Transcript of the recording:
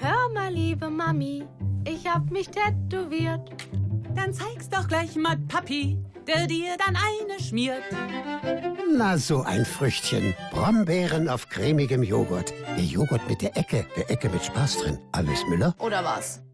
Hör mal, liebe Mami, ich hab mich tätowiert. Dann zeig's doch gleich mal Papi, der dir dann eine schmiert. Na, so ein Früchtchen. Brombeeren auf cremigem Joghurt. Der Joghurt mit der Ecke, der Ecke mit Spaß drin. Alles Müller? Oder was?